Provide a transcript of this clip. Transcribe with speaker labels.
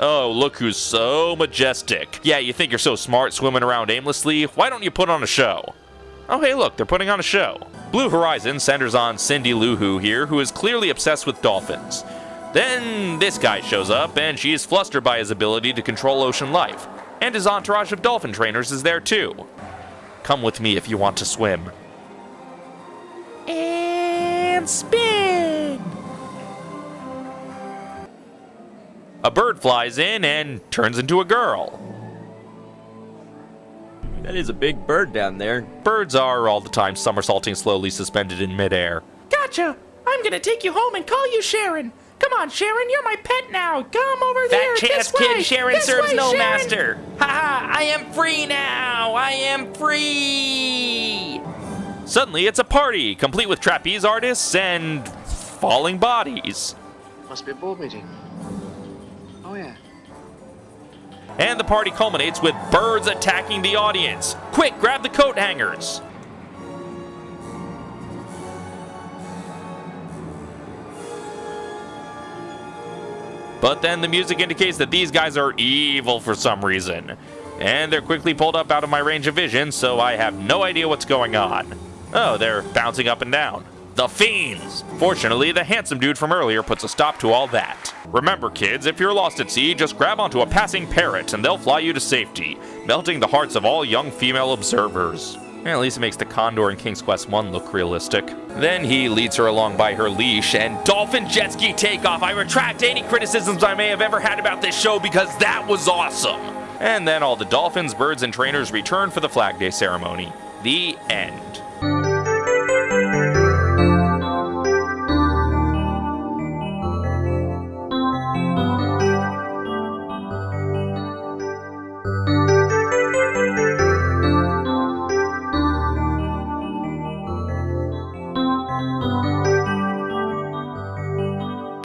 Speaker 1: Oh, look who's so majestic. Yeah, you think you're so smart swimming around aimlessly? Why don't you put on a show? Oh, hey, look, they're putting on a show. Blue Horizon centers on Cindy Lou Who here, who is clearly obsessed with dolphins. Then this guy shows up, and she is flustered by his ability to control ocean life. And his entourage of dolphin trainers is there too. Come with me if you want to swim. And spin! A bird flies in and turns into a girl.
Speaker 2: That is a big bird down there.
Speaker 1: Birds are all the time somersaulting slowly suspended in midair.
Speaker 3: Gotcha! I'm gonna take you home and call you Sharon. Come on, Sharon, you're my pet now. Come over there.
Speaker 1: That chance
Speaker 3: this way.
Speaker 1: kid Sharon
Speaker 3: This
Speaker 1: serves
Speaker 3: way,
Speaker 1: no
Speaker 3: Sharon.
Speaker 1: master. Haha, I am free now. I am free. Suddenly, it's a party, complete with trapeze artists and falling bodies.
Speaker 4: Must be a board meeting. Oh, yeah.
Speaker 1: And the party culminates with birds attacking the audience. Quick, grab the coat hangers. But then the music indicates that these guys are evil for some reason. And they're quickly pulled up out of my range of vision, so I have no idea what's going on. Oh, they're bouncing up and down. The Fiends! Fortunately, the handsome dude from earlier puts a stop to all that. Remember, kids, if you're lost at sea, just grab onto a passing parrot and they'll fly you to safety, melting the hearts of all young female observers. At least it makes the Condor in King's Quest 1 look realistic. Then he leads her along by her leash, and dolphin jet ski takeoff. I retract any criticisms I may have ever had about this show because that was awesome. And then all the dolphins, birds, and trainers return for the Flag Day ceremony. The end.